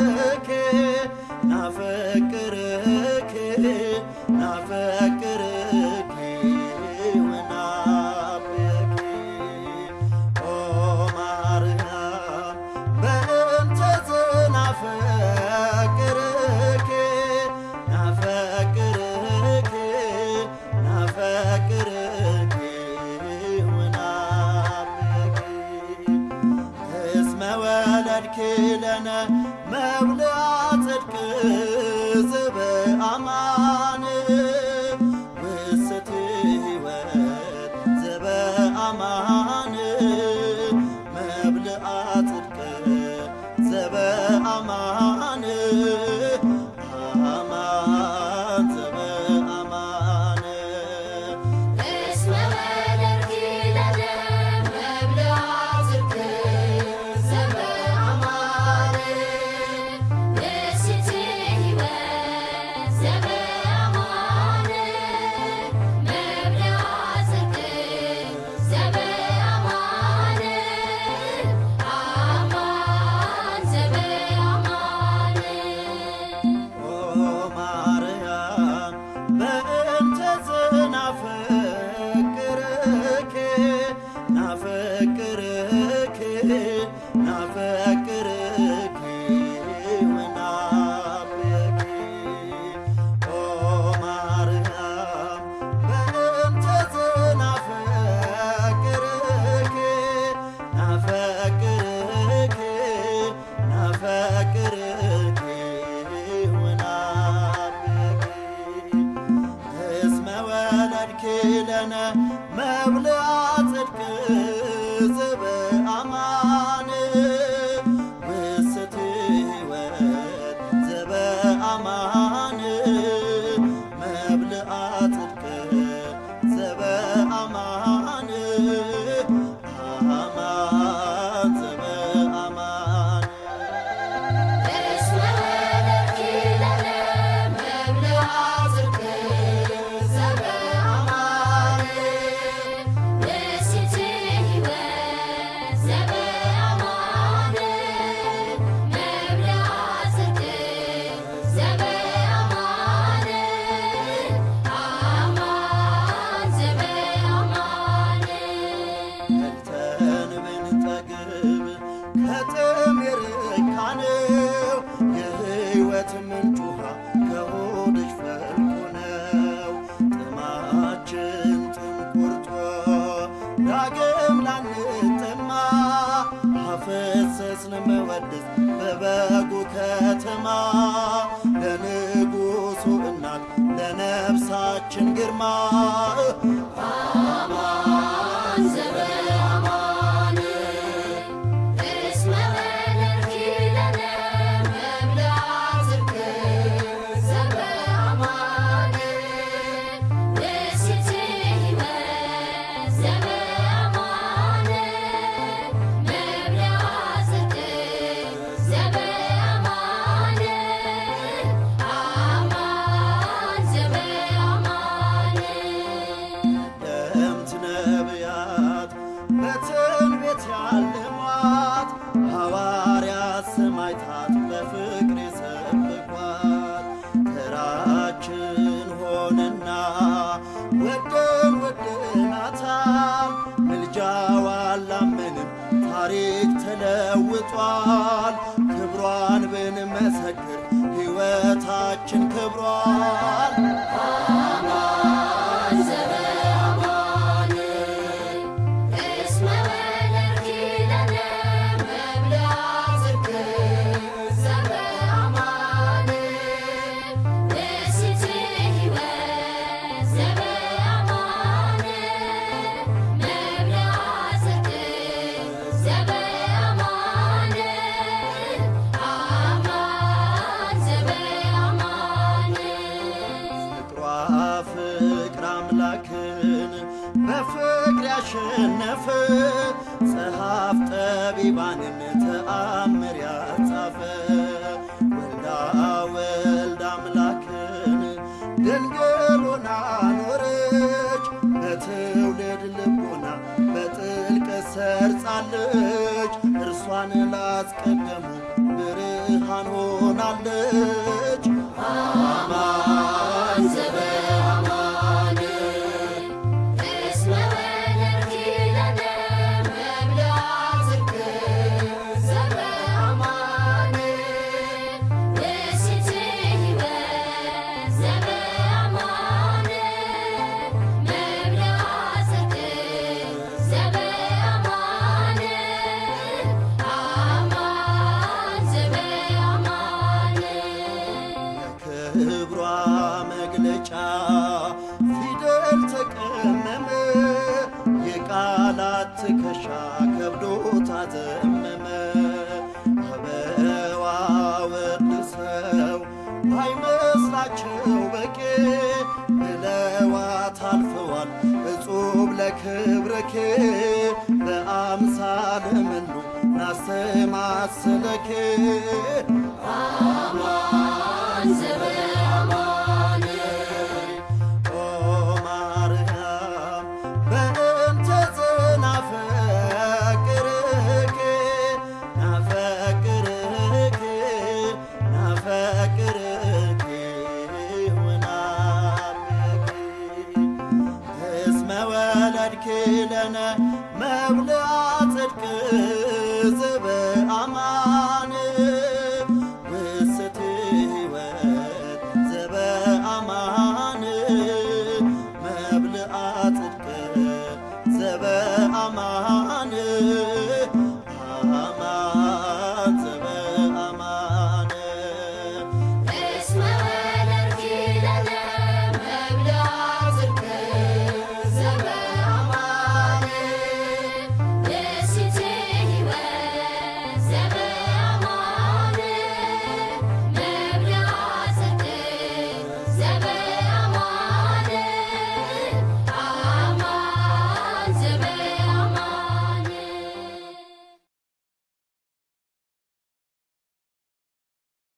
ናፈቅ ናፈቅር ያድክለነ መብልዐ ጽድቅ ዘበአማን ውስት ሕይወት ዘበአማን መብልዐ ጽድቅ ዘበአማን ናፈቅርክ ናፈቅርክ ናፍቅ ኦ ማርያም በእምተት ናፈቅርክ ናፈቅርክ ናፈቅርክ ናፍቅ እስመ ወለድኪ ለነ መብልአ የጌታችን ግርማ በፍቅር ሰብኳት ተራችን ሆነና ወደን ወደናታል ምልጃዋ አላመንም ታሪክ ተለውጧል። ክብሯን ብንመሰክር ሕይወታችን ክብሯል። ጠቢባንም ተአምር ያጻፈ ወልዳ ወልድ አምላክን ድንግሉና ኖረች በትውልድ ልቦና በጥልቀት ሰርጻለች እርሷን ላስቀደሙ ብርሃን ሆናለች። ትከሻ ከብዶ ታዘመመ አበዋ ወድሰው ባይመስላቸው በቄ ብለዋት አልፈዋል። እጹብ ለክብርኬ በአምሳለ መኑ ናስተማስለኬ ተክለነ መብልአ ጽድቅ